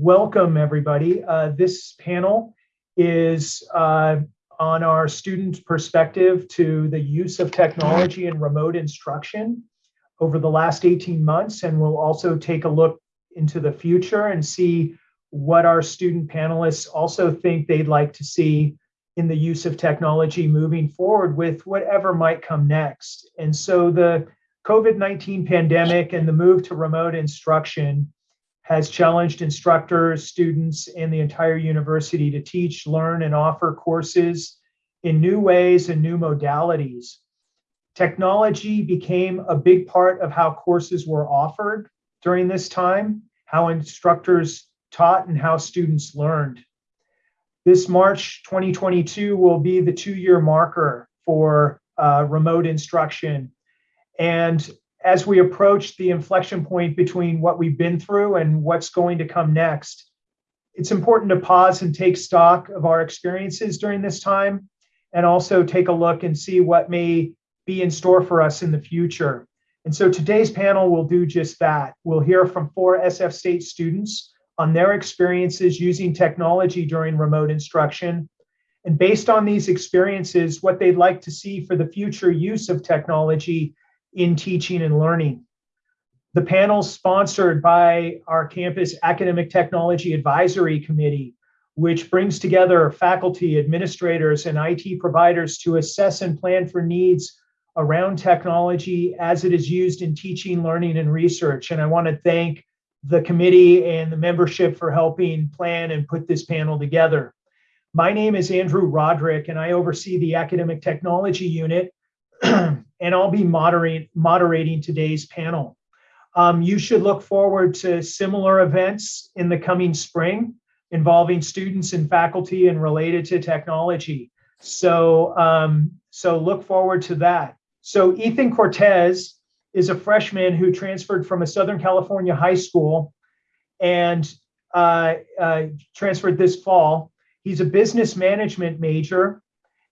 welcome everybody. Uh, this panel is uh, on our student perspective to the use of technology in remote instruction over the last 18 months. And we'll also take a look into the future and see what our student panelists also think they'd like to see in the use of technology moving forward with whatever might come next. And so the COVID-19 pandemic and the move to remote instruction has challenged instructors, students, and the entire university to teach, learn, and offer courses in new ways and new modalities. Technology became a big part of how courses were offered during this time, how instructors taught, and how students learned. This March 2022 will be the two-year marker for uh, remote instruction. And as we approach the inflection point between what we've been through and what's going to come next, it's important to pause and take stock of our experiences during this time and also take a look and see what may be in store for us in the future. And so today's panel will do just that. We'll hear from four SF State students on their experiences using technology during remote instruction. And based on these experiences, what they'd like to see for the future use of technology in teaching and learning. The panel sponsored by our campus Academic Technology Advisory Committee, which brings together faculty, administrators, and IT providers to assess and plan for needs around technology as it is used in teaching, learning, and research. And I want to thank the committee and the membership for helping plan and put this panel together. My name is Andrew Roderick, and I oversee the Academic Technology Unit and I'll be moderating, moderating today's panel. Um, you should look forward to similar events in the coming spring involving students and faculty and related to technology. So, um, so look forward to that. So Ethan Cortez is a freshman who transferred from a Southern California high school and uh, uh, transferred this fall. He's a business management major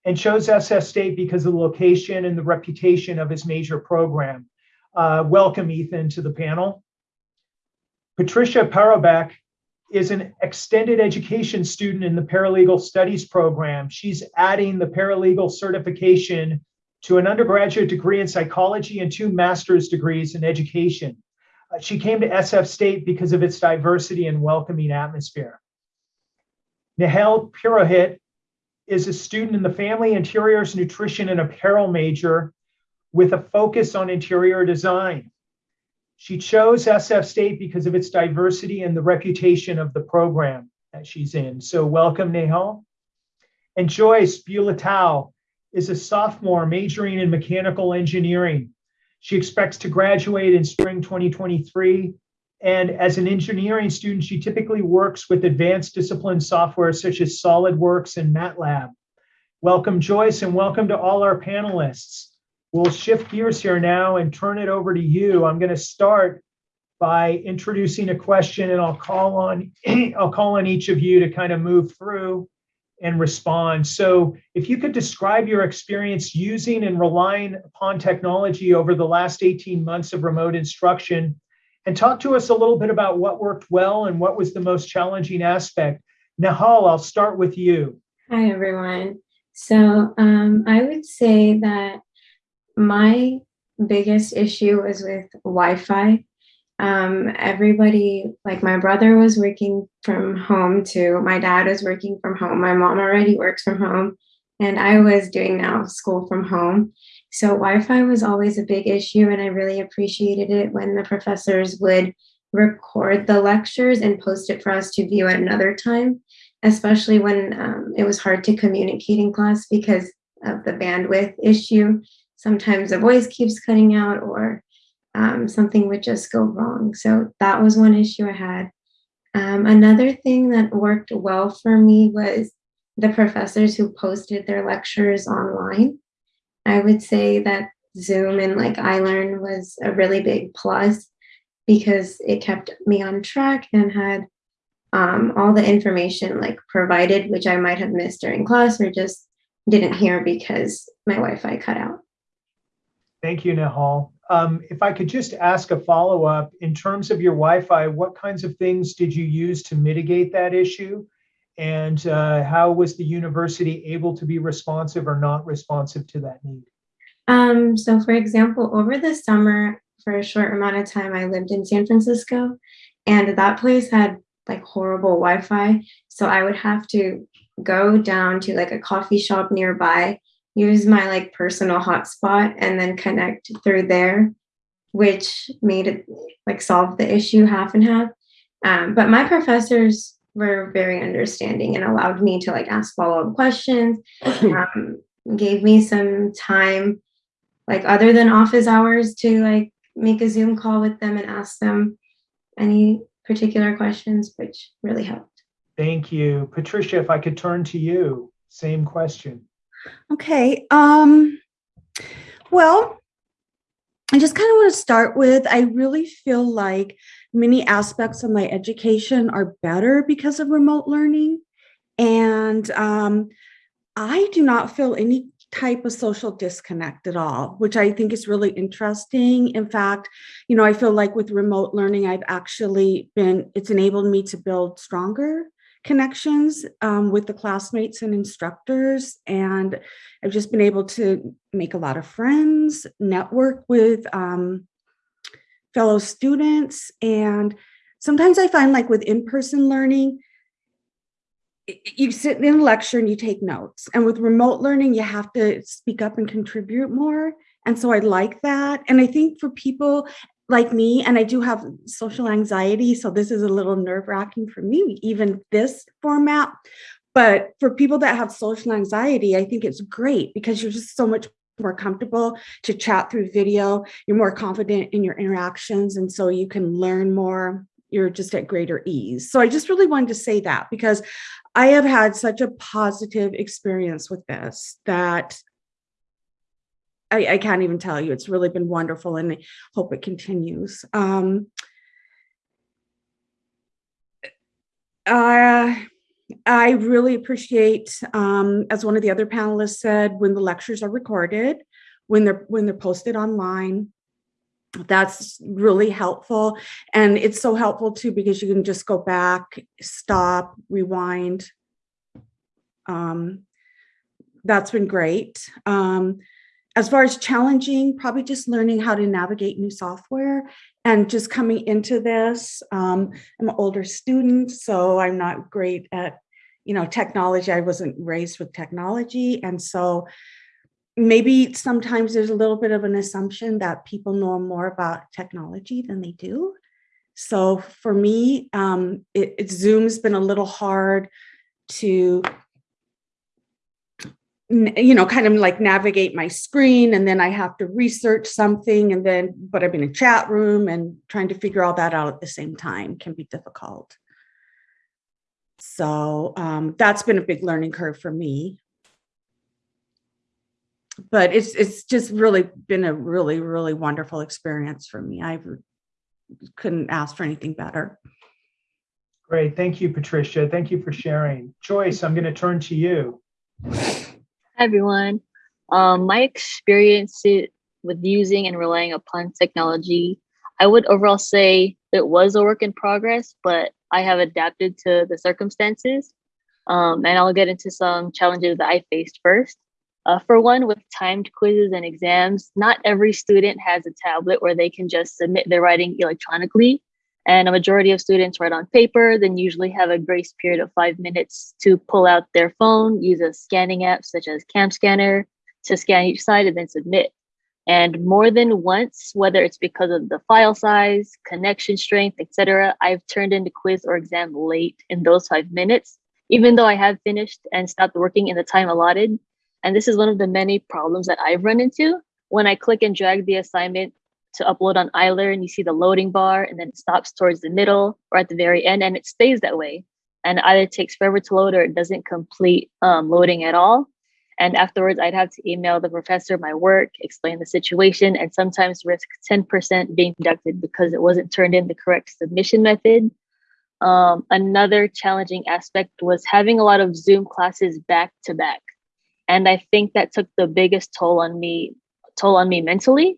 and chose SF State because of the location and the reputation of his major program. Uh, welcome, Ethan, to the panel. Patricia Parabek is an extended education student in the paralegal studies program. She's adding the paralegal certification to an undergraduate degree in psychology and two master's degrees in education. Uh, she came to SF State because of its diversity and welcoming atmosphere. Nihal Purohit is a student in the Family Interiors Nutrition and Apparel major with a focus on interior design. She chose SF State because of its diversity and the reputation of the program that she's in. So welcome, Nehal. And Joyce Bulatao is a sophomore majoring in mechanical engineering. She expects to graduate in spring 2023 and as an engineering student, she typically works with advanced discipline software such as SolidWorks and MATLAB. Welcome, Joyce, and welcome to all our panelists. We'll shift gears here now and turn it over to you. I'm going to start by introducing a question and I'll call on I'll call on each of you to kind of move through and respond. So if you could describe your experience using and relying upon technology over the last 18 months of remote instruction and talk to us a little bit about what worked well and what was the most challenging aspect. Nahal, I'll start with you. Hi, everyone. So um, I would say that my biggest issue was with Wi-Fi. Um, everybody, like my brother was working from home too. My dad was working from home. My mom already works from home. And I was doing now school from home. So Wi-Fi was always a big issue and I really appreciated it when the professors would record the lectures and post it for us to view at another time, especially when um, it was hard to communicate in class because of the bandwidth issue. Sometimes the voice keeps cutting out or um, something would just go wrong. So that was one issue I had. Um, another thing that worked well for me was the professors who posted their lectures online. I would say that Zoom and like iLearn was a really big plus because it kept me on track and had um, all the information like provided, which I might have missed during class or just didn't hear because my Wi-Fi cut out. Thank you, Nahal. um, if I could just ask a follow up in terms of your Wi Fi, what kinds of things did you use to mitigate that issue? And uh, how was the university able to be responsive or not responsive to that need? Um, so, for example, over the summer, for a short amount of time, I lived in San Francisco, and that place had like horrible Wi Fi. So, I would have to go down to like a coffee shop nearby use my like personal hotspot and then connect through there, which made it like solve the issue half and half. Um, but my professors were very understanding and allowed me to like ask follow-up questions, um, gave me some time, like other than office hours to like make a Zoom call with them and ask them any particular questions, which really helped. Thank you. Patricia, if I could turn to you, same question. Okay. Um, well, I just kind of want to start with I really feel like many aspects of my education are better because of remote learning. And um, I do not feel any type of social disconnect at all, which I think is really interesting. In fact, you know, I feel like with remote learning, I've actually been, it's enabled me to build stronger connections um, with the classmates and instructors. And I've just been able to make a lot of friends, network with um, fellow students. And sometimes I find like with in-person learning, you sit in a lecture and you take notes. And with remote learning, you have to speak up and contribute more. And so I like that. And I think for people, like me, and I do have social anxiety, so this is a little nerve wracking for me, even this format. But for people that have social anxiety, I think it's great because you're just so much more comfortable to chat through video. You're more confident in your interactions, and so you can learn more. You're just at greater ease. So I just really wanted to say that because I have had such a positive experience with this that I, I, can't even tell you. It's really been wonderful and I hope it continues. Um, uh, I really appreciate, um, as one of the other panelists said, when the lectures are recorded, when they're when they're posted online. That's really helpful. And it's so helpful too, because you can just go back, stop, rewind. Um, that's been great. Um, as far as challenging, probably just learning how to navigate new software and just coming into this. Um, I'm an older student, so I'm not great at, you know, technology. I wasn't raised with technology. And so maybe sometimes there's a little bit of an assumption that people know more about technology than they do. So for me, um, it, it Zoom's been a little hard to you know, kind of like navigate my screen and then I have to research something and then, but I'm in a chat room and trying to figure all that out at the same time can be difficult. So um, that's been a big learning curve for me. But it's it's just really been a really, really wonderful experience for me. I couldn't ask for anything better. Great. Thank you, Patricia. Thank you for sharing. Joyce, I'm going to turn to you. Hi, everyone. Um, my experience with using and relying upon technology, I would overall say it was a work in progress, but I have adapted to the circumstances. Um, and I'll get into some challenges that I faced first. Uh, for one, with timed quizzes and exams, not every student has a tablet where they can just submit their writing electronically and a majority of students write on paper, then usually have a grace period of five minutes to pull out their phone, use a scanning app such as CamScanner to scan each side and then submit. And more than once, whether it's because of the file size, connection strength, etc., I've turned in the quiz or exam late in those five minutes, even though I have finished and stopped working in the time allotted. And this is one of the many problems that I've run into. When I click and drag the assignment to upload on iLearn, you see the loading bar and then it stops towards the middle or at the very end and it stays that way. And either takes forever to load or it doesn't complete um, loading at all. And afterwards, I'd have to email the professor my work, explain the situation, and sometimes risk 10% being deducted because it wasn't turned in the correct submission method. Um, another challenging aspect was having a lot of Zoom classes back to back. And I think that took the biggest toll on me, toll on me mentally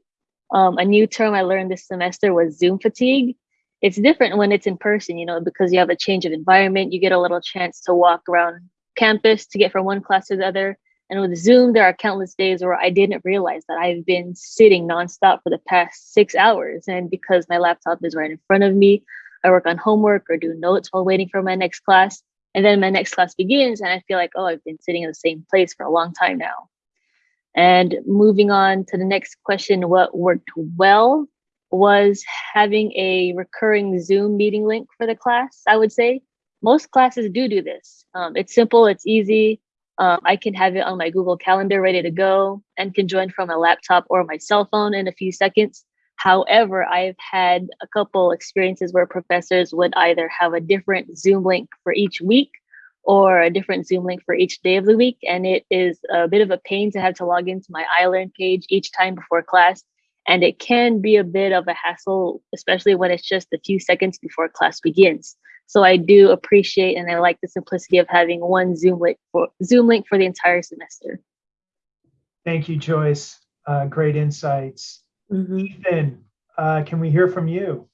Um, a new term I learned this semester was Zoom fatigue. It's different when it's in person, you know, because you have a change of environment. You get a little chance to walk around campus to get from one class to the other. And with Zoom, there are countless days where I didn't realize that I've been sitting nonstop for the past six hours. And because my laptop is right in front of me, I work on homework or do notes while waiting for my next class. And then my next class begins, and I feel like, oh, I've been sitting in the same place for a long time now. And moving on to the next question, what worked well was having a recurring Zoom meeting link for the class, I would say. Most classes do do this. Um, it's simple, it's easy. Um, I can have it on my Google Calendar ready to go and can join from a laptop or my cell phone in a few seconds. However, I've had a couple experiences where professors would either have a different Zoom link for each week or a different Zoom link for each day of the week. And it is a bit of a pain to have to log into my iLearn page each time before class. And it can be a bit of a hassle, especially when it's just a few seconds before class begins. So I do appreciate and I like the simplicity of having one Zoom link for Zoom link for the entire semester. Thank you, Joyce. Uh, great insights. Mhm. Ethan, uh, can we hear from you?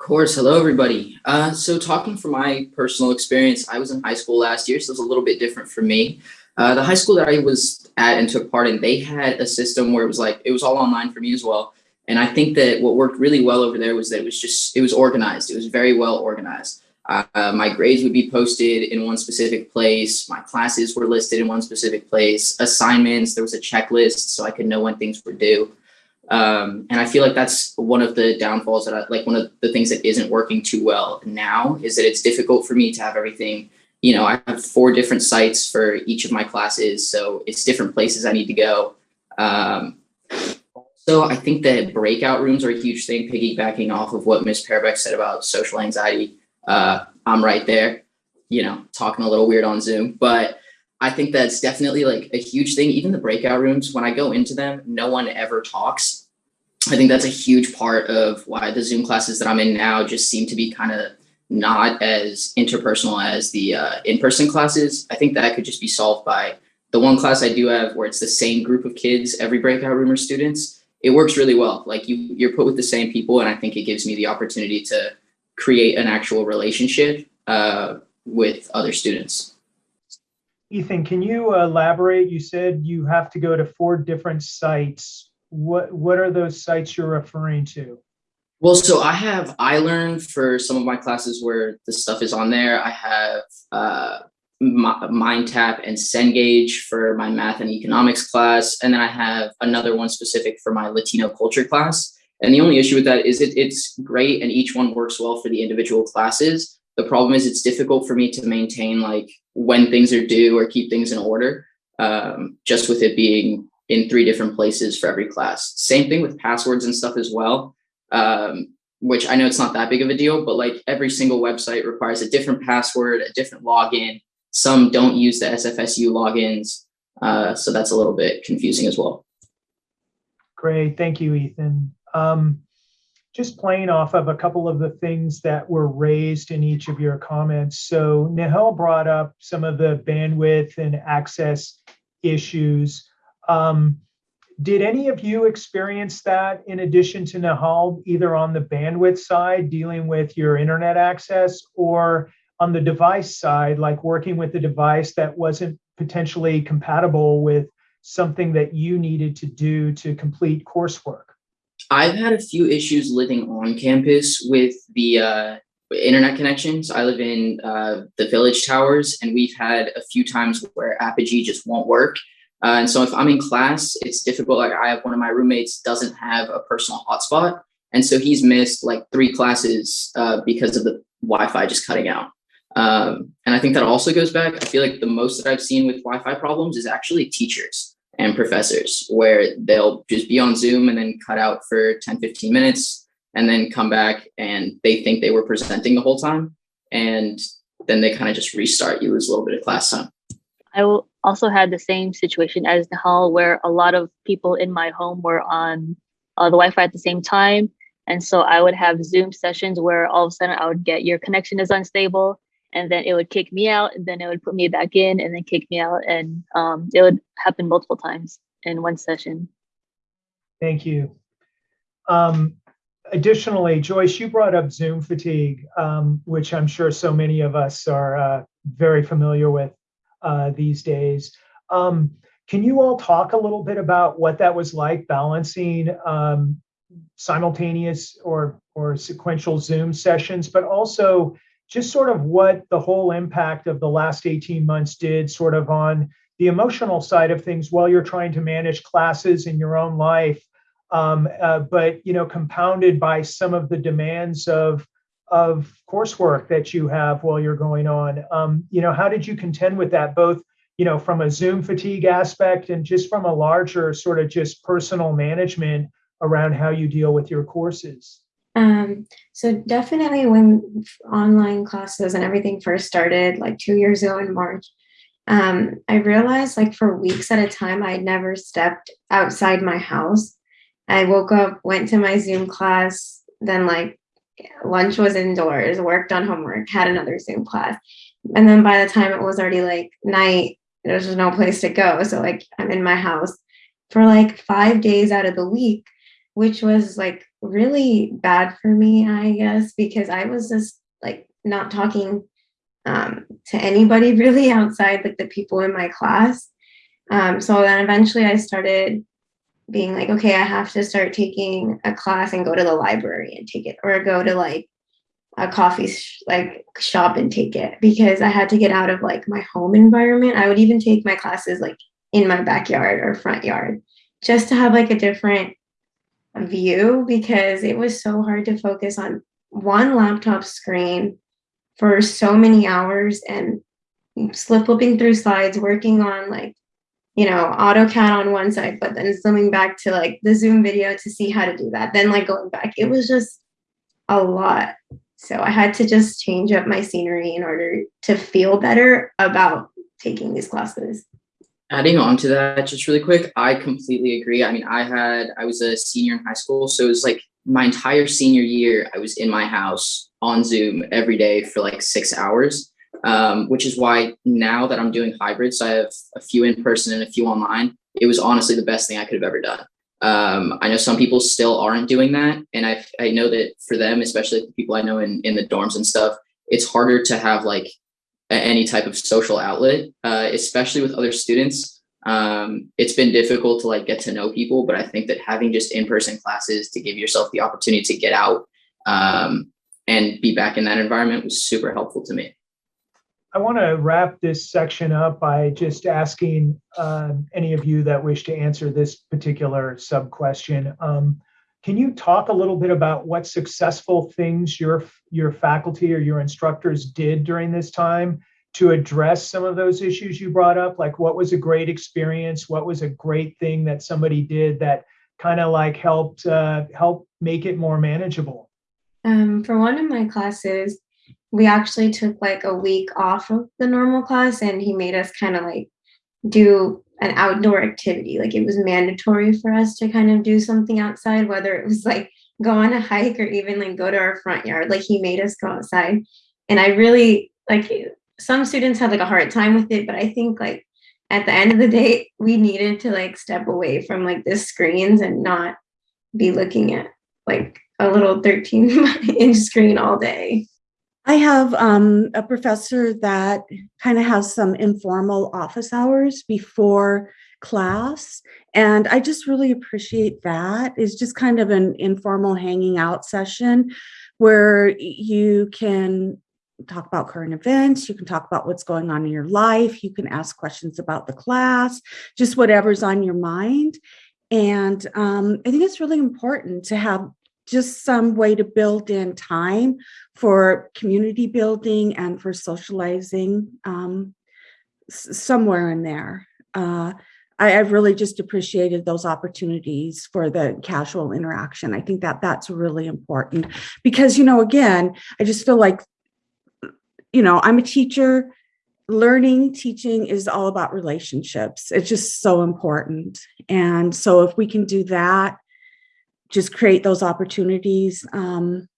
Of course. Hello, everybody. Uh, so talking from my personal experience, I was in high school last year, so it was a little bit different for me. Uh, the high school that I was at and took part in, they had a system where it was like, it was all online for me as well. And I think that what worked really well over there was that it was just, it was organized. It was very well organized. Uh, my grades would be posted in one specific place. My classes were listed in one specific place. Assignments, there was a checklist so I could know when things were due. Um, and I feel like that's one of the downfalls that I, like one of the things that isn't working too well now is that it's difficult for me to have everything, you know, I have four different sites for each of my classes. So it's different places I need to go. Um, so I think that breakout rooms are a huge thing, piggybacking off of what Ms. Parabeck said about social anxiety. Uh, I'm right there, you know, talking a little weird on Zoom, but I think that's definitely like a huge thing. Even the breakout rooms, when I go into them, no one ever talks. I think that's a huge part of why the Zoom classes that I'm in now just seem to be kind of not as interpersonal as the uh, in-person classes. I think that could just be solved by the one class I do have where it's the same group of kids, every breakout room or students. It works really well. Like you, you're put with the same people, and I think it gives me the opportunity to create an actual relationship uh, with other students. Ethan, can you elaborate? You said you have to go to four different sites. What what are those sites you're referring to? Well, so I have iLearn for some of my classes where the stuff is on there. I have uh, MindTap and Cengage for my math and economics class. And then I have another one specific for my Latino culture class. And the only issue with that is it, it's great and each one works well for the individual classes. The problem is it's difficult for me to maintain like when things are due or keep things in order, um, just with it being in three different places for every class. Same thing with passwords and stuff as well, um, which I know it's not that big of a deal, but like every single website requires a different password, a different login. Some don't use the SFSU logins. Uh, so that's a little bit confusing as well. Great, thank you, Ethan. Um, just playing off of a couple of the things that were raised in each of your comments. So Nahel brought up some of the bandwidth and access issues. Um, did any of you experience that in addition to Nahal, either on the bandwidth side, dealing with your internet access, or on the device side, like working with a device that wasn't potentially compatible with something that you needed to do to complete coursework? I've had a few issues living on campus with the uh, internet connections. I live in uh, the Village Towers, and we've had a few times where Apogee just won't work. Uh, and so if I'm in class, it's difficult. Like I have one of my roommates doesn't have a personal hotspot, and so he's missed like three classes uh, because of the Wi-Fi just cutting out. Um, and I think that also goes back. I feel like the most that I've seen with Wi-Fi problems is actually teachers and professors where they'll just be on Zoom and then cut out for 10, 15 minutes and then come back and they think they were presenting the whole time. And then they kind of just restart. You lose a little bit of class time. I also had the same situation as Nahal, where a lot of people in my home were on uh, the Wi Fi at the same time. And so I would have Zoom sessions where all of a sudden I would get your connection is unstable and then it would kick me out and then it would put me back in and then kick me out and um, it would happen multiple times in one session thank you Um, additionally, Joyce, you brought up Zoom fatigue, um, which I'm sure so many of us are uh, very familiar with uh, these days. Um, can you all talk a little bit about what that was like balancing um, simultaneous or or sequential Zoom sessions, but also just sort of what the whole impact of the last 18 months did sort of on the emotional side of things while you're trying to manage classes in your own life um, uh, but you know compounded by some of the demands of of coursework that you have while you're going on. Um, you know how did you contend with that both you know from a zoom fatigue aspect and just from a larger sort of just personal management around how you deal with your courses Um, so definitely when online classes and everything first started, like two years ago in March, um, I realized like for weeks at a time, I never stepped outside my house. I woke up, went to my Zoom class, then like lunch was indoors, worked on homework, had another Zoom class. And then by the time it was already like night, there's was no place to go. So like I'm in my house for like five days out of the week, which was like really bad for me, I guess, because I was just like not talking um, to anybody really outside like the people in my class. Um, so then eventually I started being like, okay, I have to start taking a class and go to the library and take it, or go to like a coffee sh- like shop and take it because I had to get out of like my home environment. I would even take my classes like in my backyard or front yard just to have like a different view because it was so hard to focus on one laptop screen for so many hours and slip flipping through slides, working on like, you know, AutoCAD on one side, but then zooming back to like the Zoom video to see how to do that, then like going back. It was just a lot. So I had to just change up my scenery in order to feel better about taking these classes. Adding on to that, just really quick, I completely agree. I mean, I had, I was a senior in high school, so it was like my entire senior year, I was in my house on Zoom every day for like six hours, um, which is why now that I'm doing hybrids, I have a few in person and a few online. It was honestly the best thing I could have ever done. Um, I know some people still aren't doing that, and I I know that for them, especially the people I know in in the dorms and stuff, it's harder to have like any type of social outlet, uh, especially with other students. Um, it's been difficult to like get to know people, but I think that having just in-person classes to give yourself the opportunity to get out um, and be back in that environment was super helpful to me. I want to wrap this section up by just asking um, any of you that wish to answer this particular sub question. Um, can you talk a little bit about what successful things your your faculty or your instructors did during this time to address some of those issues you brought up? Like, what was a great experience? What was a great thing that somebody did that kind of like helped uh, help make it more manageable? Um, for one of my classes, we actually took like a week off of the normal class and he made us kind of like do an outdoor activity. Like it was mandatory for us to kind of do something outside, whether it was like go on a hike or even like go to our front yard. Like he made us go outside. And I really like some students had like a hard time with it, but I think like at the end of the day, we needed to like step away from like the screens and not be looking at like a little 13 inch screen all day. I have um, a professor that kind of has some informal office hours before class. And I just really appreciate that. It's just kind of an informal hanging out session where you can talk about current events, you can talk about what's going on in your life, you can ask questions about the class, just whatever's on your mind. And um, I think it's really important to have just some way to build in time for community building and for socializing um, somewhere in there. Uh, I, have really just appreciated those opportunities for the casual interaction. I think that that's really important because, you know, again, I just feel like, you know, I'm a teacher. Learning, teaching is all about relationships. It's just so important. And so if we can do that, just create those opportunities, um,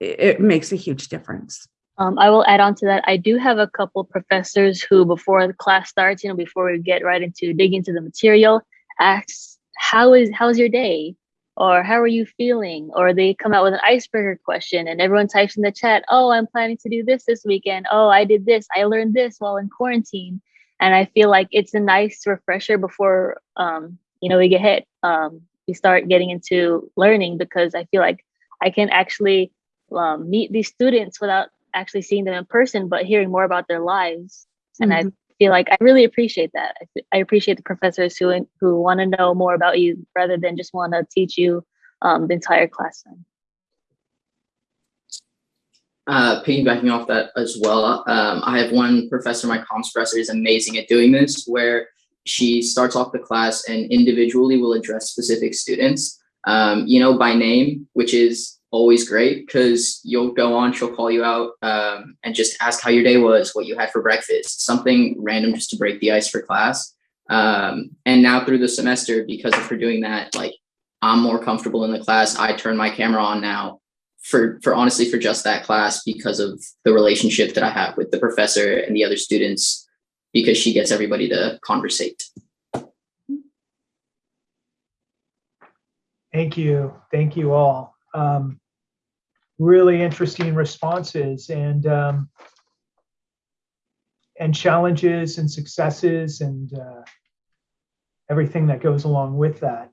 it, it, makes a huge difference. Um, I will add on to that. I do have a couple professors who, before the class starts, you know, before we get right into dig into the material, asks, "How is how's your day?" or how are you feeling? Or they come out with an icebreaker question and everyone types in the chat, oh, I'm planning to do this this weekend. Oh, I did this. I learned this while in quarantine. And I feel like it's a nice refresher before, um, you know, we get hit. Um, we start getting into learning because I feel like I can actually um, meet these students without actually seeing them in person, but hearing more about their lives. And I feel like I really appreciate that. I, I appreciate the professors who who want to know more about you rather than just want to teach you um, the entire class time. Uh, piggybacking off that as well, um, I have one professor, my comms professor is amazing at doing this, where she starts off the class and individually will address specific students, um, you know, by name, which is always great because you'll go on, she'll call you out um, and just ask how your day was, what you had for breakfast, something random just to break the ice for class. Um, and now through the semester, because of her doing that, like I'm more comfortable in the class. I turn my camera on now for, for honestly, for just that class because of the relationship that I have with the professor and the other students, because she gets everybody to conversate. Thank you. Thank you all. Um, really interesting responses and um, and challenges and successes and uh, everything that goes along with that.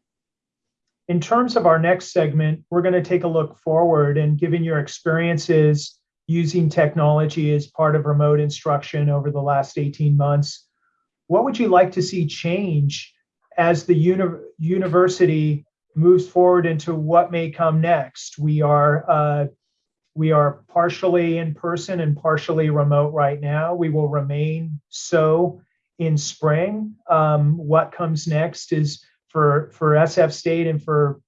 In terms of our next segment, we're going to take a look forward and given your experiences using technology as part of remote instruction over the last 18 months, what would you like to see change as the uni university moves forward into what may come next. We are uh, we are partially in person and partially remote right now. We will remain so in spring. Um, what comes next is for for SF State and for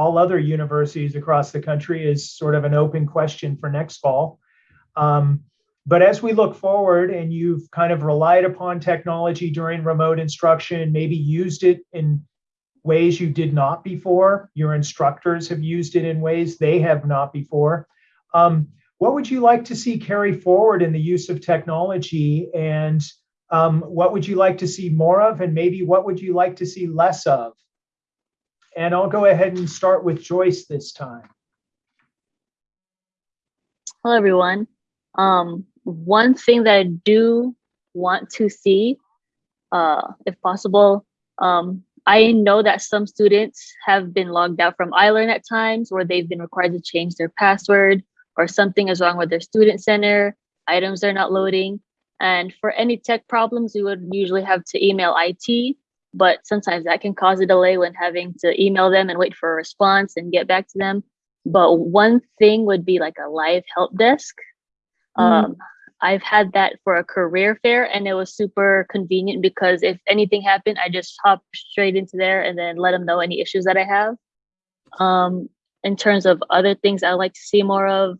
all other universities across the country is sort of an open question for next fall. Um, but as we look forward and you've kind of relied upon technology during remote instruction, maybe used it in ways you did not before. Your instructors have used it in ways they have not before. Um, what would you like to see carry forward in the use of technology and um, what would you like to see more of and maybe what would you like to see less of? And I'll go ahead and start with Joyce this time. Hello, everyone. Um, one thing that I do want to see, uh, if possible, um, I know that some students have been logged out from iLearn at times where they've been required to change their password or something is wrong with their student center, items are not loading. And for any tech problems, we would usually have to email IT, but sometimes that can cause a delay when having to email them and wait for a response and get back to them. But one thing would be like a live help desk. Mm. Um, I've had that for a career fair and it was super convenient because if anything happened, I just hop straight into there and then let them know any issues that I have. Um, in terms of other things I would like to see more of,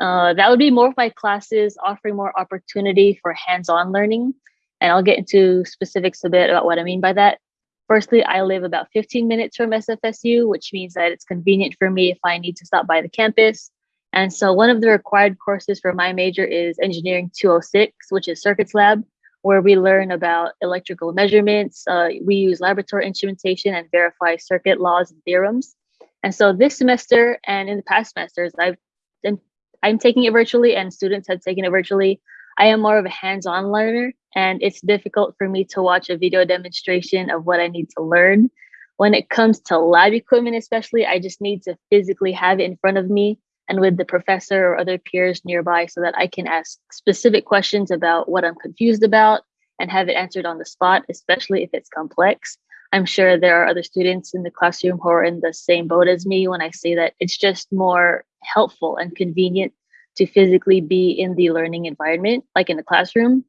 uh, that would be more of my classes offering more opportunity for hands-on learning. And I'll get into specifics a bit about what I mean by that. Firstly, I live about 15 minutes from SFSU, which means that it's convenient for me if I need to stop by the campus and so one of the required courses for my major is Engineering 206, which is Circuits Lab, where we learn about electrical measurements. Uh, we use laboratory instrumentation and verify circuit laws and theorems. And so this semester and in the past semesters, I've been, I'm taking it virtually and students have taken it virtually. I am more of a hands-on learner and it's difficult for me to watch a video demonstration of what I need to learn. When it comes to lab equipment, especially, I just need to physically have it in front of me and with the professor or other peers nearby so that I can ask specific questions about what I'm confused about and have it answered on the spot, especially if it's complex. I'm sure there are other students in the classroom who are in the same boat as me when I say that it's just more helpful and convenient to physically be in the learning environment, like in the classroom.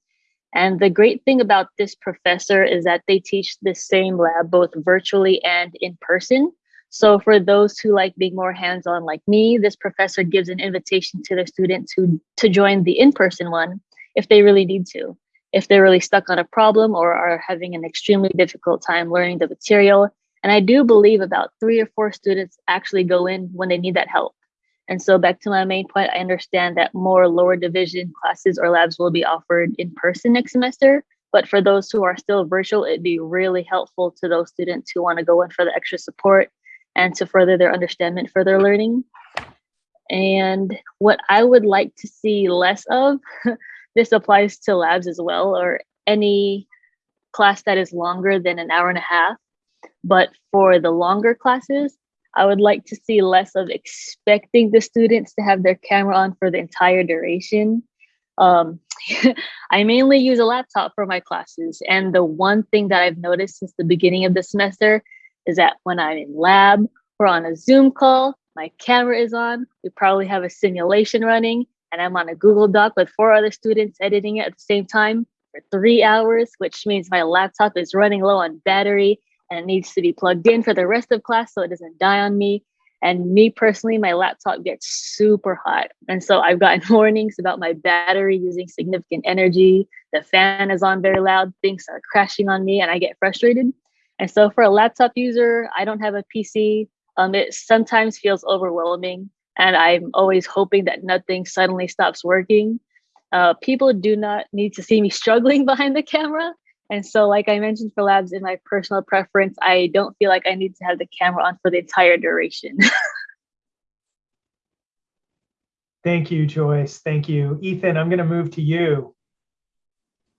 And the great thing about this professor is that they teach the same lab both virtually and in person. So for those who like being more hands-on like me, this professor gives an invitation to their students who to join the in-person one if they really need to. If they're really stuck on a problem or are having an extremely difficult time learning the material. And I do believe about three or four students actually go in when they need that help. And so back to my main point, I understand that more lower division classes or labs will be offered in person next semester. But for those who are still virtual, it'd be really helpful to those students who want to go in for the extra support and to further their understanding for their learning. And what I would like to see less of, this applies to labs as well, or any class that is longer than an hour and a half. But for the longer classes, I would like to see less of expecting the students to have their camera on for the entire duration. Um, I mainly use a laptop for my classes. And the one thing that I've noticed since the beginning of the semester is that when I'm in lab or on a Zoom call, my camera is on, we probably have a simulation running, and I'm on a Google Doc with four other students editing it at the same time for three hours, which means my laptop is running low on battery and it needs to be plugged in for the rest of class so it doesn't die on me. And me personally, my laptop gets super hot. And so I've gotten warnings about my battery using significant energy. The fan is on very loud, things are crashing on me, and I get frustrated. And so for a laptop user, I don't have a PC. Um, it sometimes feels overwhelming, and I'm always hoping that nothing suddenly stops working. Uh, people do not need to see me struggling behind the camera. And so, like I mentioned for labs, in my personal preference, I don't feel like I need to have the camera on for the entire duration. Thank you, Joyce. Thank you. Ethan, I'm going to move to you.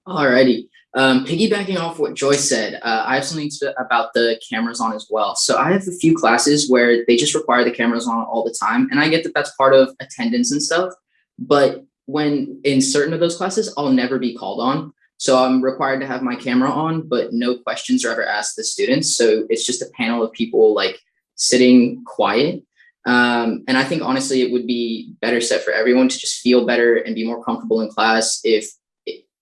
Alrighty. Um, piggybacking off what Joyce said, uh, I have something to, about the cameras on as well. So I have a few classes where they just require the cameras on all the time, and I get that that's part of attendance and stuff. But when in certain of those classes, I'll never be called on. So I'm required to have my camera on, but no questions are ever asked the students. So it's just a panel of people like sitting quiet. Um, and I think honestly, it would be better set for everyone to just feel better and be more comfortable in class if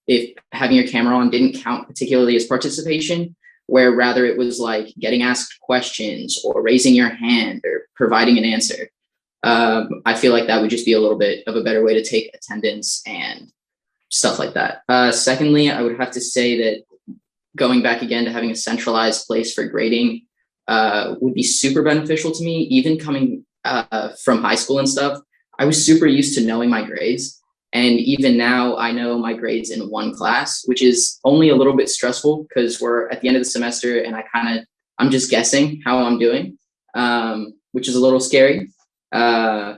if having your camera on didn't count particularly as participation, where rather it was like getting asked questions or raising your hand or providing an answer. Um, I feel like that would just be a little bit of a better way to take attendance and stuff like that. Uh, secondly, I would have to say that going back again to having a centralized place for grading uh, would be super beneficial to me. Even coming uh, from high school and stuff, I was super used to knowing my grades. And even now I know my grades in one class, which is only a little bit stressful because we're at the end of the semester and I kind of, I'm just guessing how I'm doing, um, which is a little scary. Uh,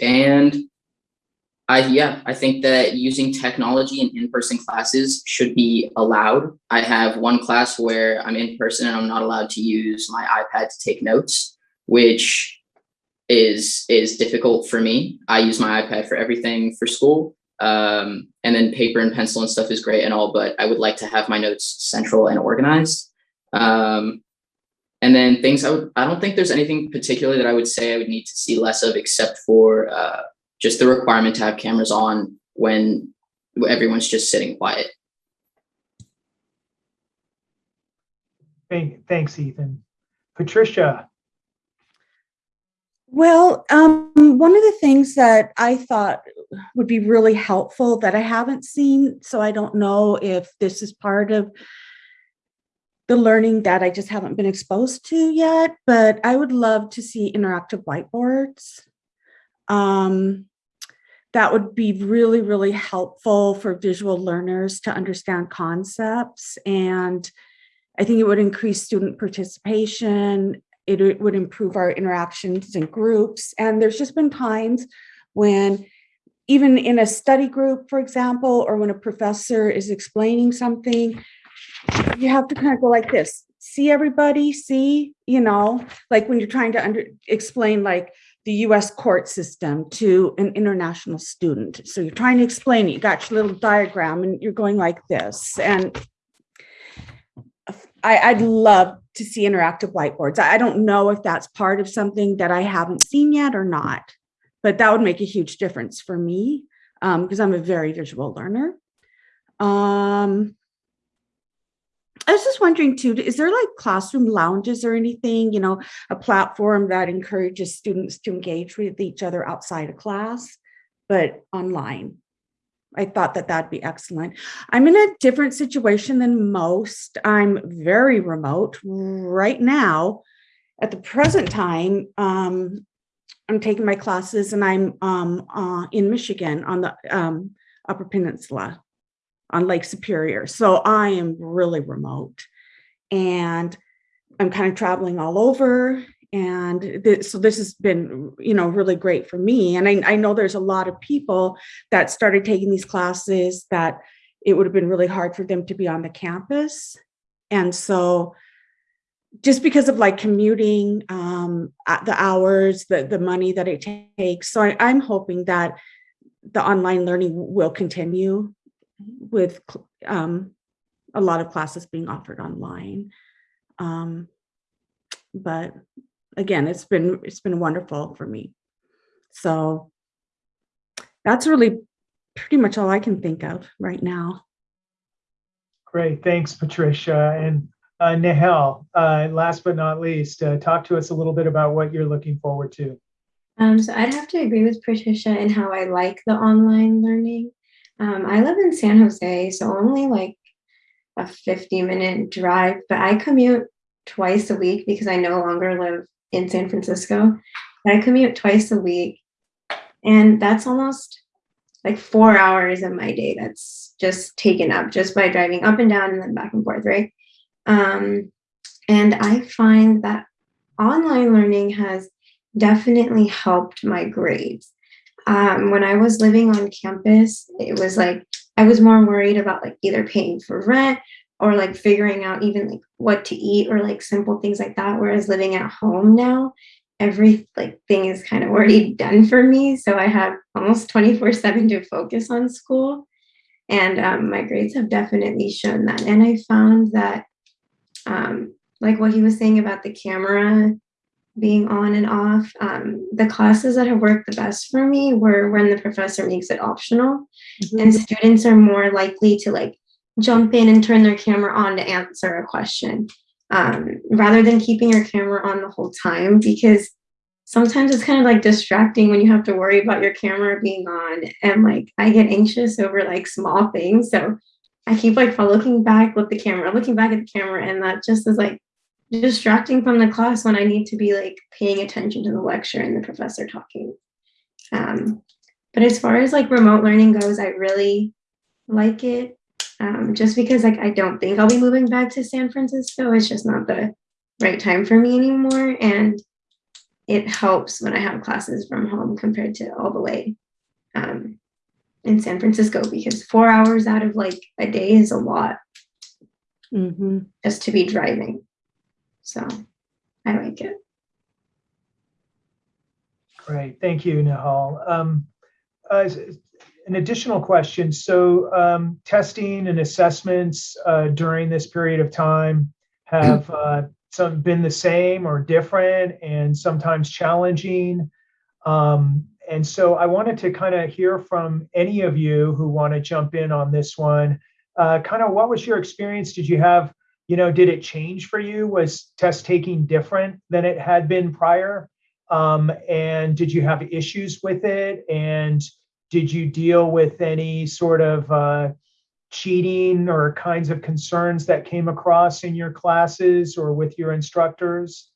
and I yeah, I think that using technology in in-person classes should be allowed. I have one class where I'm in person and I'm not allowed to use my iPad to take notes, which is is difficult for me. I use my iPad for everything for school. Um, and then paper and pencil and stuff is great and all, but I would like to have my notes central and organized. Um, and then things I would, I don't think there's anything particular that I would say I would need to see less of except for uh, just the requirement to have cameras on when everyone's just sitting quiet. Thank, thanks, Ethan. Patricia. Well, um, one of the things that I thought would be really helpful that I haven't seen, so I don't know if this is part of the learning that I just haven't been exposed to yet, but I would love to see interactive whiteboards. Um, that would be really, really helpful for visual learners to understand concepts. And I think it would increase student participation. It, would improve our interactions in groups. And there's just been times when even in a study group, for example, or when a professor is explaining something, you have to kind of go like this see everybody see you know like when you're trying to under explain like the US court system to an international student. So you're trying to explain it, you got your little diagram and you're going like this. And I, would love to see interactive whiteboards. I don't know if that's part of something that I haven't seen yet or not, but that would make a huge difference for me because um, I'm a very visual learner. Um, I was just wondering too, is there like classroom lounges or anything, you know, a platform that encourages students to engage with each other outside of class, but online? I thought that that'd be excellent. I'm in a different situation than most. I'm very remote right now. At the present time, um, I'm taking my classes and I'm um, uh, in Michigan on the um, Upper Peninsula on Lake Superior. So I am really remote and I'm kind of traveling all over And th- so this has been, you know, really great for me. And I, I know there's a lot of people that started taking these classes that it would have been really hard for them to be on the campus. And so just because of like commuting, um, the hours, the, the money that it takes. So I, I'm hoping that the online learning will continue with um, a lot of classes being offered online. Um, but again, it's been it's been wonderful for me. So that's really pretty much all I can think of right now. Great, thanks, Patricia. And uh, Nahel, uh, last but not least, uh, talk to us a little bit about what you're looking forward to. Um, so I'd have to agree with Patricia in how I like the online learning. Um, I live in San Jose, so only like a 50 minute drive, but I commute twice a week because I no longer live in San Francisco. But I commute twice a week, and that's almost like four hours of my day that's just taken up just by driving up and down and then back and forth, right? Um, and I find that online learning has definitely helped my grades. Um, when I was living on campus, it was like I was more worried about like either paying for rent or like figuring out even like what to eat or like simple things like that. Whereas living at home now, every like thing is kind of already done for me. So I have almost 24 7 to focus on school. And um, my grades have definitely shown that. And I found that um, like what he was saying about the camera being on and off. Um, the classes that have worked the best for me were when the professor makes it optional. And students are more likely to like jump in and turn their camera on to answer a question um, rather than keeping your camera on the whole time because sometimes it's kind of like distracting when you have to worry about your camera being on and like i get anxious over like small things. So i keep like looking back with the camera looking back at the camera and that just is like distracting from the class when I need to be like paying attention to the lecture and the professor talking. Um, but as far as like remote learning goes, I really like it um, just because like I don't think I'll be moving back to San Francisco. It's just not the right time for me anymore, and it helps when I have classes from home compared to all the way um, in San Francisco because four hours out of like a day is a lot Mhm. just to be driving. So I like it. Great, thank you, Nahal. Um, uh, an additional question. So um, testing and assessments uh, during this period of time have uh, some been the same or different and sometimes challenging. Um, and so I wanted to kind of hear from any of you who want to jump in on this one. Uh, kind of what was your experience? Did you have, you know, did it change for you? Was test taking different than it had been prior? Um, and did you have issues with it? And did you deal with any sort of uh, cheating or kinds of concerns that came across in your classes or with your instructors?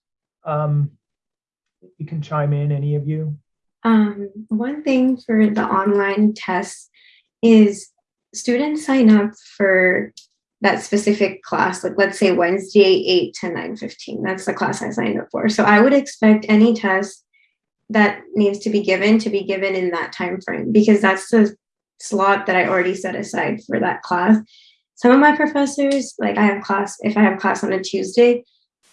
Um, you can chime in, any of you. Um, one thing for the online tests is students sign up for that specific class, like let's say Wednesday, 8 to 9 15. That's the class I signed up for. So I would expect any test that needs to be given to be given in that time frame because that's the slot that I already set aside for that class. Some of my professors, like I have class, if I have class on a Tuesday,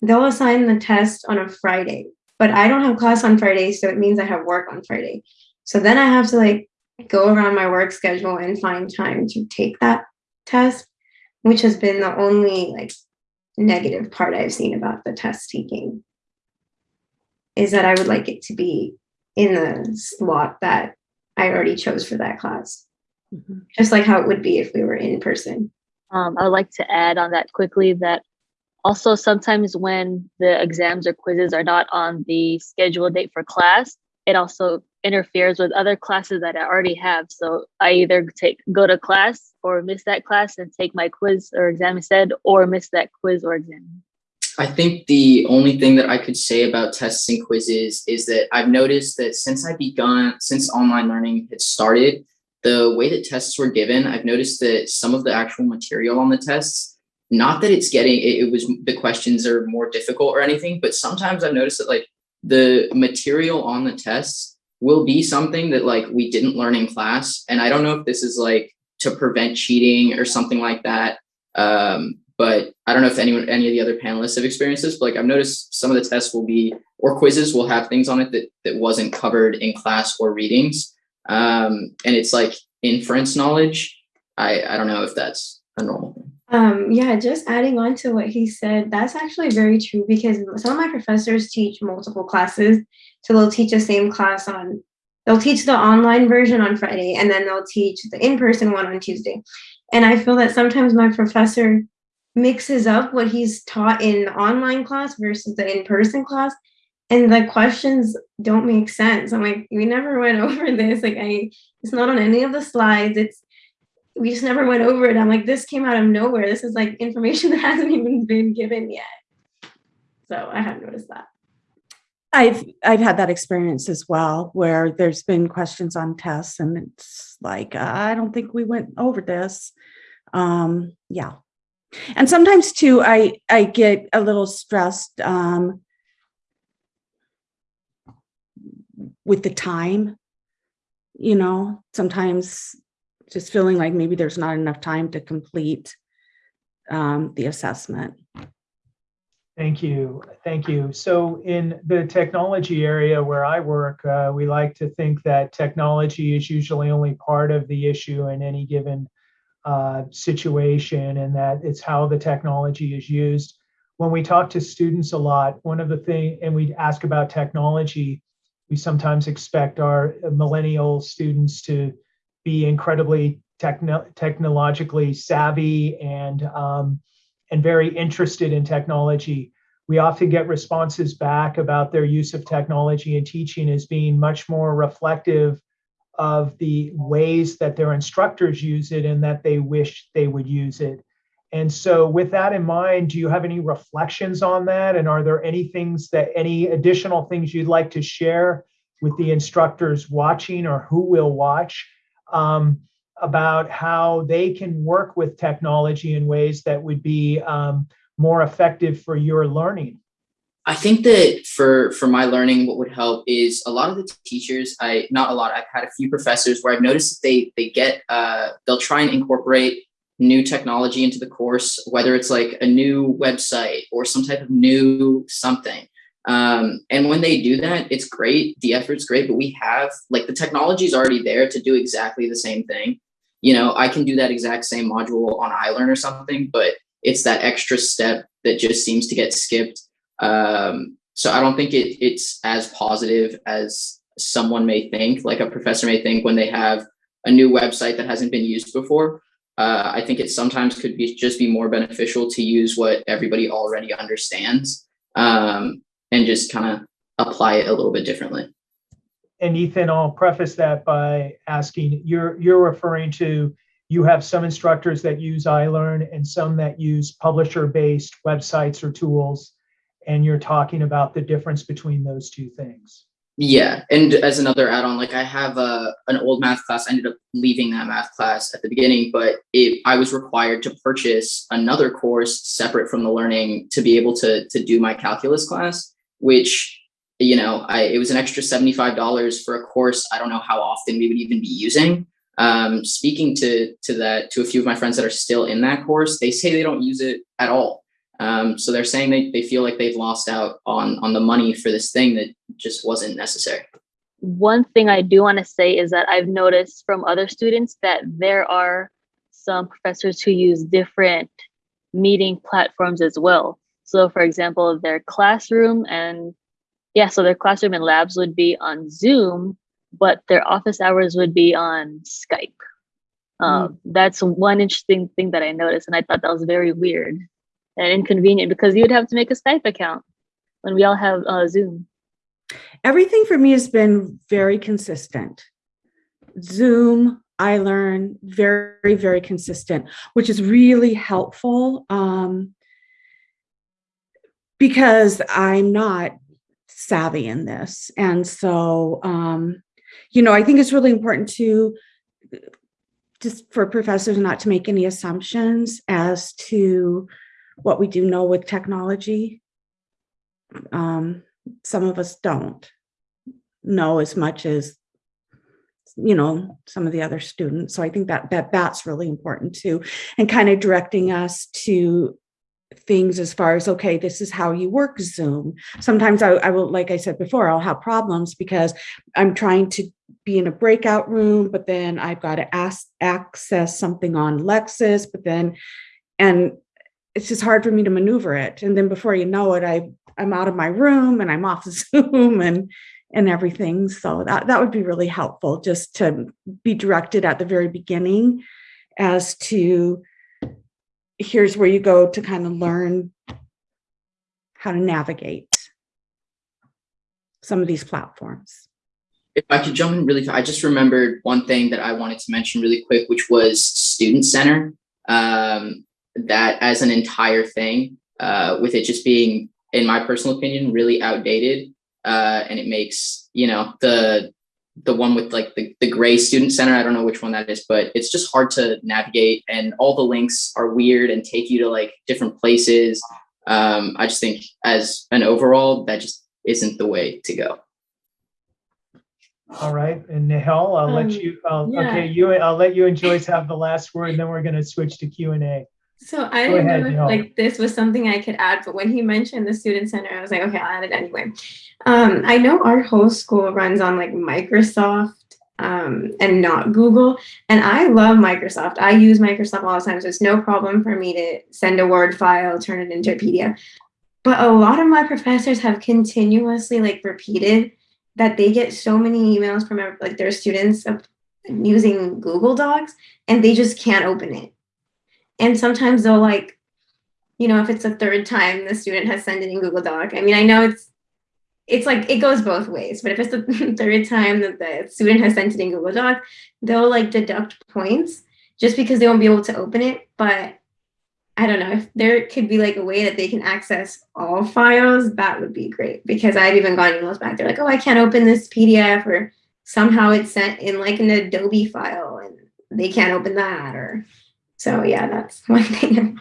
they'll assign the test on a Friday, but I don't have class on Friday, so it means I have work on Friday. So then I have to like go around my work schedule and find time to take that test, which has been the only like negative part I've seen about the test taking is that I would like it to be in the slot that I already chose for that class, Mhm. just like how it would be if we were in person. Um, I would like to add on that quickly that also sometimes when the exams or quizzes are not on the scheduled date for class, it also interferes with other classes that I already have. So I either take go to class or miss that class and take my quiz or exam instead, or miss that quiz or exam. I think the only thing that I could say about tests and quizzes is that I've noticed that since I begun, since online learning had started, the way that tests were given, I've noticed that some of the actual material on the tests, not that it's getting, it, it was the questions are more difficult or anything, but sometimes I've noticed that like the material on the tests will be something that like we didn't learn in class. And I don't know if this is like to prevent cheating or something like that. Um, but I don't know if anyone, any of the other panelists have experienced this, but like I've noticed some of the tests will be, or quizzes will have things on it that, that wasn't covered in class or readings. Um, and it's like inference knowledge. I, I don't know if that's a normal thing. Um, yeah, just adding on to what he said, that's actually very true because some of my professors teach multiple classes. So they'll teach the same class on, they'll teach the online version on Friday and then they'll teach the in-person one on Tuesday. And I feel that sometimes my professor mixes up what he's taught in the online class versus the in-person class. And the questions don't make sense. I'm like, we never went over this. Like I, it's not on any of the slides. It's we just never went over it. I'm like, this came out of nowhere. This is like information that hasn't even been given yet. So I have noticed that. I've I've had that experience as well, where there's been questions on tests, and it's like I don't think we went over this. Um, yeah, and sometimes too, I I get a little stressed um, with the time. You know, sometimes just feeling like maybe there's not enough time to complete um, the assessment. Thank you. Thank you. So in the technology area where I work, uh, we like to think that technology is usually only part of the issue in any given uh, situation and that it's how the technology is used. When we talk to students a lot, one of the things, and we ask about technology, we sometimes expect our millennial students to be incredibly techno- technologically savvy and um, and very interested in technology. We often get responses back about their use of technology and teaching as being much more reflective of the ways that their instructors use it and that they wish they would use it. And so, with that in mind, do you have any reflections on that? And are there any things that, any additional things you'd like to share with the instructors watching or who will watch um, about how they can work with technology in ways that would be um, more effective for your learning? I think that for for my learning, what would help is a lot of the teachers. I not a lot. I've had a few professors where I've noticed they they get uh, they'll try and incorporate new technology into the course, whether it's like a new website or some type of new something. Um, and when they do that, it's great. The effort's great, but we have like the technology is already there to do exactly the same thing. You know, I can do that exact same module on iLearn or something, but it's that extra step that just seems to get skipped. Um, so I don't think it, it's as positive as someone may think, like a professor may think when they have a new website that hasn't been used before. Uh, I think it sometimes could be just be more beneficial to use what everybody already understands. Um, and just kind of apply it a little bit differently. And Ethan, I'll preface that by asking you're you're referring to you have some instructors that use iLearn and some that use publisher-based websites or tools, and you're talking about the difference between those two things. Yeah, and as another add-on, like I have a an old math class. I ended up leaving that math class at the beginning, but it I was required to purchase another course separate from the learning to be able to to do my calculus class which you know I, it was an extra $75 for a course i don't know how often we would even be using. Um, speaking to to that to a few of my friends that are still in that course they say they don't use it at all. Um, so they're saying they, they feel like they've lost out on on the money for this thing that just wasn't necessary. One thing i do want to say is that i've noticed from other students that there are some professors who use different meeting platforms as well. So for example, their classroom and yeah, so their classroom and labs would be on Zoom, but their office hours would be on Skype. Um, mm. That's one interesting thing that I noticed, and I thought that was very weird and inconvenient because you would have to make a Skype account when we all have uh, Zoom. Everything for me has been very consistent. Zoom, iLearn very, very consistent, which is really helpful. Um, because I'm not savvy in this. And so, um, you know, I think it's really important to just for professors not to make any assumptions as to what we do know with technology. Um, some of us don't know as much as you know some of the other students so i think that that that's really important too and kind of directing us to things as far as okay this is how you work zoom. Sometimes I, I will like i said before i'll have problems because i'm trying to be in a breakout room but then i've got to ask access something on lexis but then and it's just hard for me to maneuver it. And then before you know it i i'm out of my room and i'm off zoom and and everything. So that that would be really helpful just to be directed at the very beginning as to here's where you go to kind of learn how to navigate some of these platforms. If I could jump in really, I just remembered one thing that I wanted to mention really quick, which was Student Center. Um, that as an entire thing, uh, with it just being, in my personal opinion, really outdated. Uh, and it makes, you know, the the one with like the, the gray student center. I don't know which one that is, but it's just hard to navigate and all the links are weird and take you to like different places. Um, I just think as an overall, that just isn't the way to go. All right, and Nihal, I'll let Um, you, I'll- yeah. okay, you, I'll let you and Joyce have the last word, and then we're gonna switch to Q and A. So I didn't ahead, know if like this was something I could add, but when he mentioned the student center, I was like, okay, I'll add it anyway. Um, I know our whole school runs on like Microsoft um, and not Google, and I love Microsoft. I use Microsoft all the time, so it's no problem for me to send a Word file, turn it into a PDF. But a lot of my professors have continuously like repeated that they get so many emails from like their students of using Google Docs, and they just can't open it and sometimes they'll like you know if it's a third time the student has sent it in google doc i mean i know it's it's like it goes both ways but if it's the third time that the student has sent it in google doc they'll like deduct points just because they won't be able to open it but i don't know if there could be like a way that they can access all files that would be great because i've even gotten emails back they're like oh i can't open this pdf or somehow it's sent in like an adobe file and they can't open that or so yeah, that's one thing.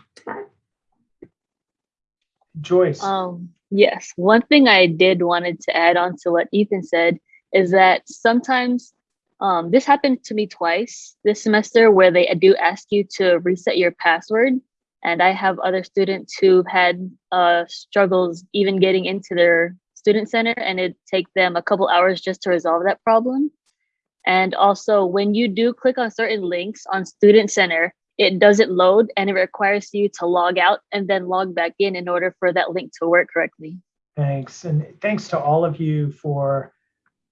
Joyce, Um, yes, one thing I did wanted to add on to what Ethan said is that sometimes um, this happened to me twice this semester where they do ask you to reset your password. And I have other students who've had uh, struggles even getting into their student center and it take them a couple hours just to resolve that problem. And also when you do click on certain links on student center, it doesn't load and it requires you to log out and then log back in in order for that link to work correctly. thanks, and thanks to all of you for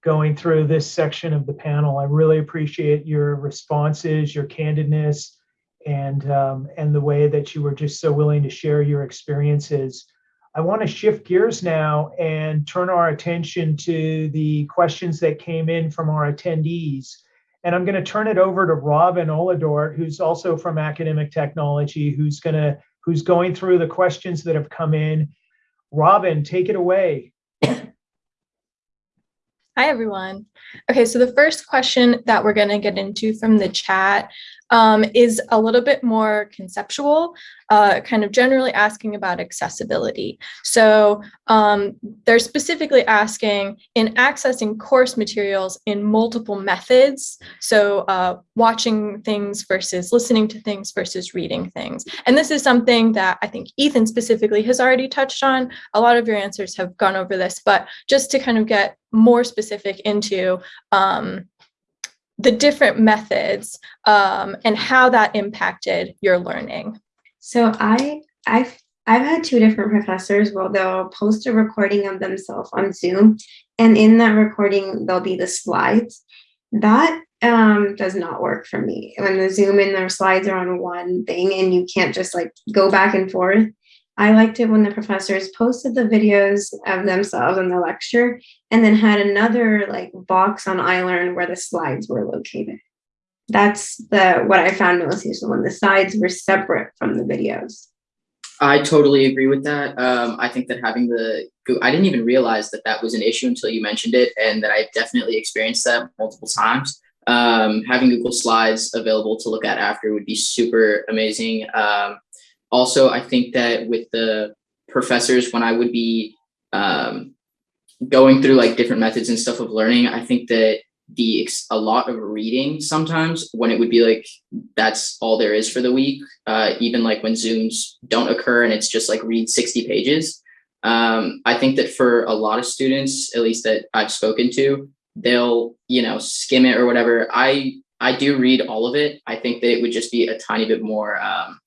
going through this section of the panel. I really appreciate your responses, your candidness, and um, and the way that you were just so willing to share your experiences. I want to shift gears now and turn our attention to the questions that came in from our attendees. And I'm going to turn it over to Robin Oladort, who's also from Academic Technology, who's going to who's going through the questions that have come in. Robin, take it away. Hi, everyone. Okay, so the first question that we're going to get into from the chat um, is a little bit more conceptual, uh, kind of generally asking about accessibility. So um, they're specifically asking in accessing course materials in multiple methods, so uh, watching things versus listening to things versus reading things. And this is something that I think Ethan specifically has already touched on. A lot of your answers have gone over this, but just to kind of get more specific into um, the different methods um, and how that impacted your learning. So I I've I've had two different professors where they'll post a recording of themselves on Zoom, and in that recording there'll be the slides. That um, does not work for me. When the Zoom and their slides are on one thing, and you can't just like go back and forth. I liked it when the professors posted the videos of themselves in the lecture, and then had another like box on iLearn where the slides were located. That's the what I found most useful when the slides were separate from the videos. I totally agree with that. Um, I think that having the, I didn't even realize that that was an issue until you mentioned it, and that I've definitely experienced that multiple times. Um, having Google Slides available to look at after would be super amazing. Um, also, I think that with the professors, when I would be um, going through like different methods and stuff of learning, I think that the a lot of reading sometimes when it would be like that's all there is for the week uh, even like when zooms don't occur and it's just like read 60 pages um, i think that for a lot of students at least that i've spoken to they'll you know skim it or whatever. I i do read all of it. I think that it would just be a tiny bit more um,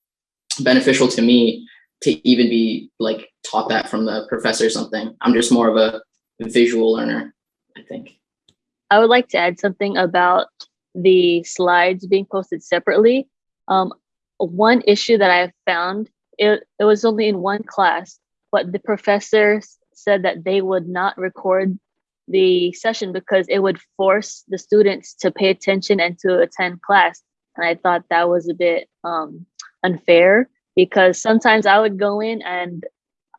beneficial to me to even be like taught that from the professor or something i'm just more of a visual learner i think I would like to add something about the slides being posted separately. Um, one issue that I found, it, it was only in one class, but the professor said that they would not record the session because it would force the students to pay attention and to attend class. And I thought that was a bit um, unfair because sometimes I would go in and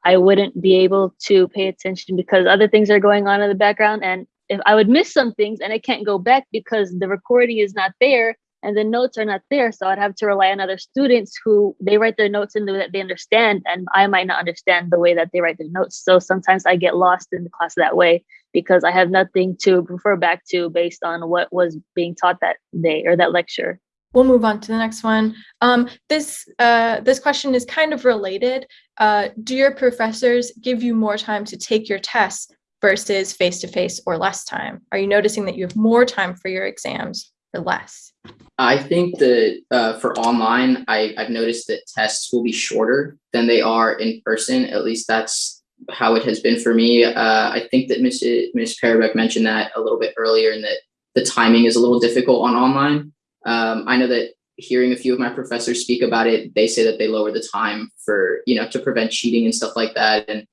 I wouldn't be able to pay attention because other things are going on in the background. And if I would miss some things and I can't go back because the recording is not there and the notes are not there. So I'd have to rely on other students who they write their notes in the way that they understand, and I might not understand the way that they write their notes. So sometimes I get lost in the class that way because I have nothing to refer back to based on what was being taught that day or that lecture. We'll move on to the next one. Um, this uh, this question is kind of related. Uh, do your professors give you more time to take your tests versus face to face or less time? Are you noticing that you have more time for your exams or less? I think that uh, for online, I, I've noticed that tests will be shorter than they are in person. At least that's how it has been for me. Uh, I think that Ms. Ms. Parabeck mentioned that a little bit earlier, and that the timing is a little difficult on online. Um, I know that hearing a few of my professors speak about it, they say that they lower the time for you know to prevent cheating and stuff like that. And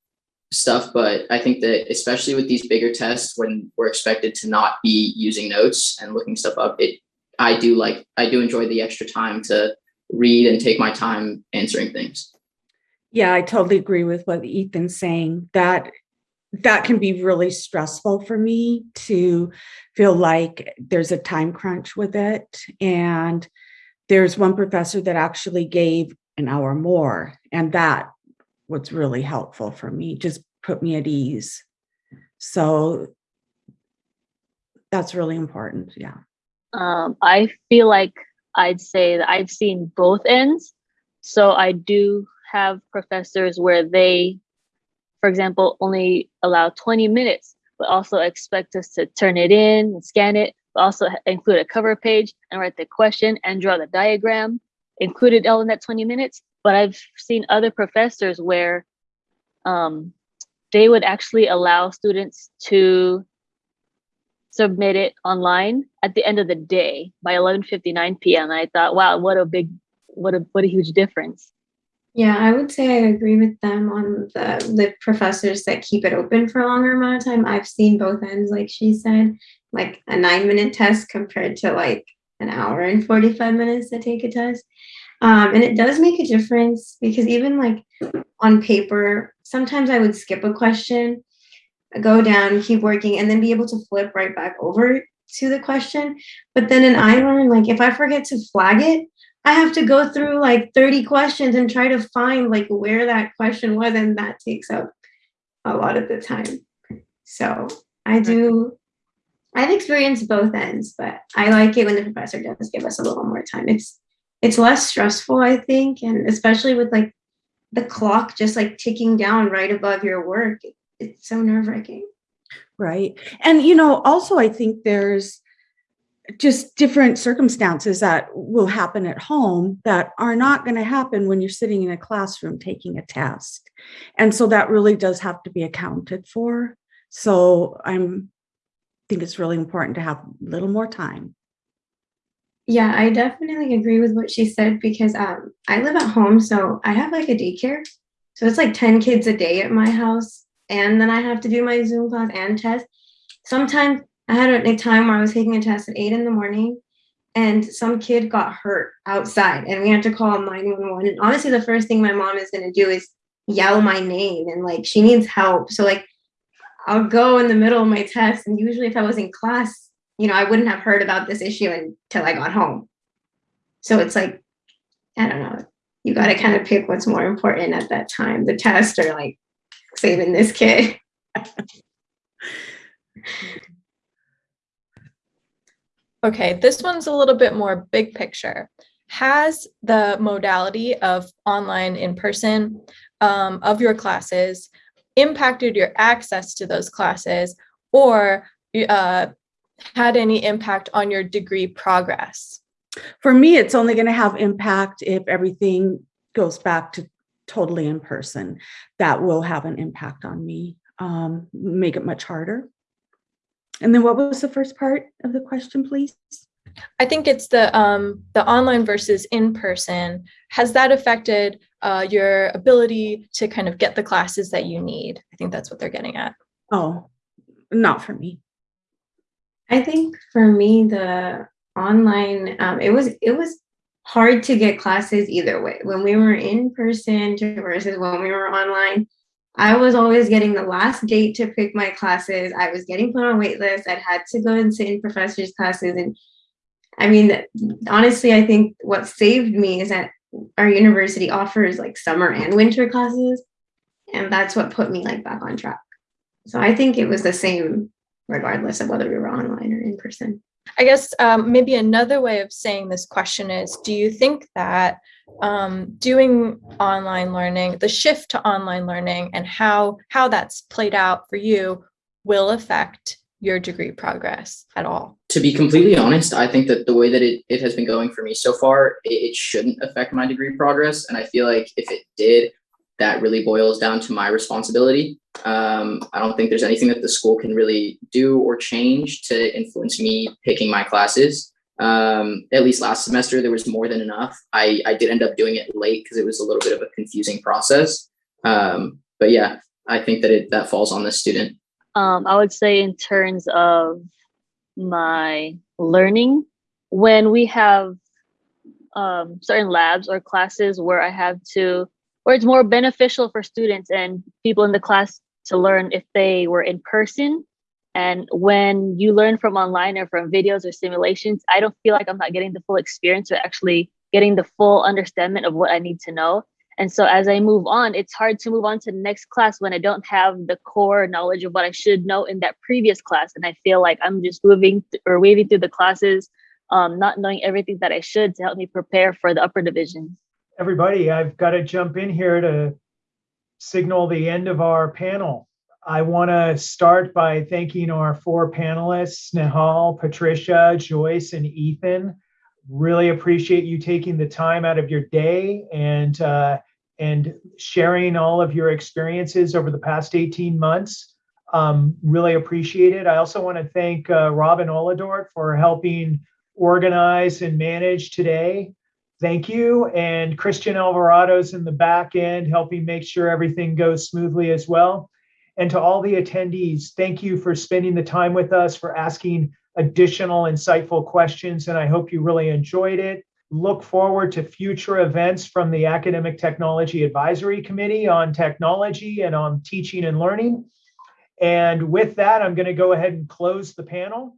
stuff but i think that especially with these bigger tests when we're expected to not be using notes and looking stuff up it i do like i do enjoy the extra time to read and take my time answering things yeah i totally agree with what ethan's saying that that can be really stressful for me to feel like there's a time crunch with it and there's one professor that actually gave an hour more and that what's really helpful for me, just put me at ease. So that's really important. Yeah. Um, I feel like I'd say that I've seen both ends. So I do have professors where they, for example, only allow 20 minutes, but also expect us to turn it in and scan it, but also include a cover page and write the question and draw the diagram included all in that 20 minutes. But I've seen other professors where um, they would actually allow students to submit it online at the end of the day by 11:59 p.m. I thought, wow, what a big, what a what a huge difference. Yeah, I would say I agree with them on the professors that keep it open for a longer amount of time. I've seen both ends, like she said, like a nine minute test compared to like an hour and 45 minutes to take a test. Um, and it does make a difference because even like on paper, sometimes I would skip a question, go down, keep working, and then be able to flip right back over to the question. But then in iLearn, like if I forget to flag it, I have to go through like 30 questions and try to find like where that question was, and that takes up a lot of the time. So I do I've experienced both ends, but I like it when the professor does give us a little more time. It's it's less stressful, I think, and especially with like the clock just like ticking down right above your work. It's so nerve wracking. Right. And, you know, also, I think there's just different circumstances that will happen at home that are not going to happen when you're sitting in a classroom taking a test. And so that really does have to be accounted for. So I'm think it's really important to have a little more time. Yeah, I definitely agree with what she said because um, I live at home, so I have like a daycare. So it's like 10 kids a day at my house. And then I have to do my Zoom class and test. Sometimes I had a time where I was taking a test at eight in the morning and some kid got hurt outside and we had to call 911. And honestly, the first thing my mom is going to do is yell my name and like she needs help. So, like, I'll go in the middle of my test. And usually, if I was in class, you know, I wouldn't have heard about this issue until I got home. So it's like, I don't know, you got to kind of pick what's more important at that time the test or like saving this kid. Okay, this one's a little bit more big picture. Has the modality of online in person um, of your classes impacted your access to those classes or uh, had any impact on your degree progress? For me, it's only going to have impact if everything goes back to totally in person. That will have an impact on me, um, make it much harder. And then what was the first part of the question, please? I think it's the um, the online versus in person. Has that affected uh, your ability to kind of get the classes that you need? I think that's what they're getting at. Oh, not for me. I think for me, the online, um, it was it was hard to get classes either way. When we were in person versus when we were online, I was always getting the last date to pick my classes. I was getting put on wait lists. I'd had to go and sit in professors' classes. And I mean, honestly, I think what saved me is that our university offers like summer and winter classes. And that's what put me like back on track. So I think it was the same regardless of whether we were online or in person. I guess um, maybe another way of saying this question is Do you think that um, doing online learning, the shift to online learning, and how, how that's played out for you will affect your degree progress at all? To be completely honest, I think that the way that it, it has been going for me so far, it, it shouldn't affect my degree progress. And I feel like if it did, that really boils down to my responsibility. Um, I don't think there's anything that the school can really do or change to influence me picking my classes. Um, at least last semester, there was more than enough. I, I did end up doing it late because it was a little bit of a confusing process. Um, but yeah, I think that it that falls on the student. Um, I would say in terms of my learning, when we have um, certain labs or classes where I have to or it's more beneficial for students and people in the class to learn if they were in person. And when you learn from online or from videos or simulations, I don't feel like I'm not getting the full experience or actually getting the full understanding of what I need to know. And so as I move on, it's hard to move on to the next class when I don't have the core knowledge of what I should know in that previous class. And I feel like I'm just moving th- or waving through the classes, um, not knowing everything that I should to help me prepare for the upper divisions everybody, I've got to jump in here to signal the end of our panel. I want to start by thanking our four panelists, Nehal, Patricia, Joyce, and Ethan. Really appreciate you taking the time out of your day and uh, and sharing all of your experiences over the past 18 months. Um, really appreciate it. I also want to thank uh, Robin Oladort for helping organize and manage today thank you. And Christian Alvarado's in the back end helping make sure everything goes smoothly as well. And to all the attendees, thank you for spending the time with us, for asking additional insightful questions. And I hope you really enjoyed it. Look forward to future events from the Academic Technology Advisory Committee on technology and on teaching and learning. And with that, I'm going to go ahead and close the panel.